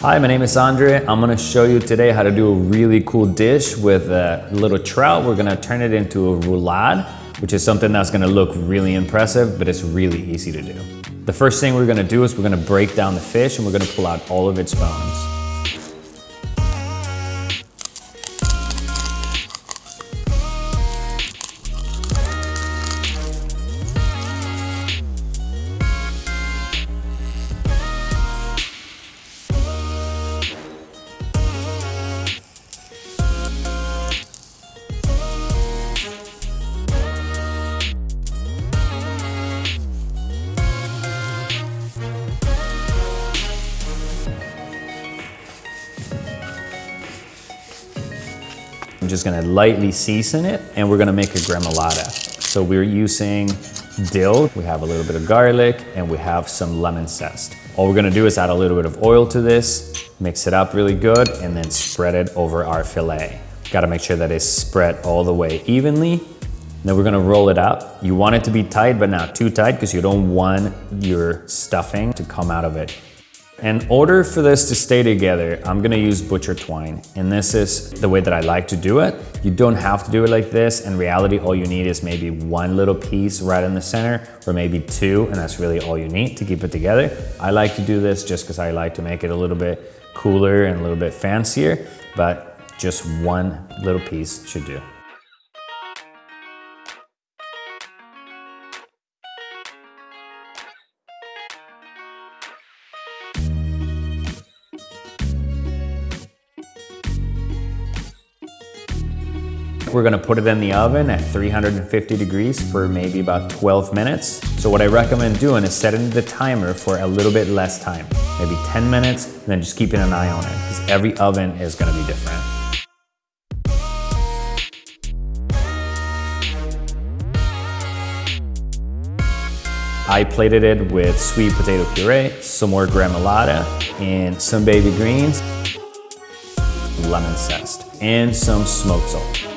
Hi, my name is Andre. I'm gonna show you today how to do a really cool dish with a little trout. We're gonna turn it into a roulade, which is something that's gonna look really impressive, but it's really easy to do. The first thing we're gonna do is we're gonna break down the fish and we're gonna pull out all of its bones. I'm just gonna lightly season it and we're gonna make a gremolata. So we're using dill, we have a little bit of garlic, and we have some lemon zest. All we're gonna do is add a little bit of oil to this, mix it up really good, and then spread it over our filet. Gotta make sure that it's spread all the way evenly. Then we're gonna roll it up. You want it to be tight, but not too tight because you don't want your stuffing to come out of it. In order for this to stay together, I'm gonna use butcher twine. And this is the way that I like to do it. You don't have to do it like this. In reality, all you need is maybe one little piece right in the center or maybe two, and that's really all you need to keep it together. I like to do this just because I like to make it a little bit cooler and a little bit fancier, but just one little piece should do. We're gonna put it in the oven at 350 degrees for maybe about 12 minutes. So what I recommend doing is setting the timer for a little bit less time, maybe 10 minutes, and then just keeping an eye on it, because every oven is gonna be different. I plated it with sweet potato puree, some more gremolata, and some baby greens, lemon zest, and some smoked salt.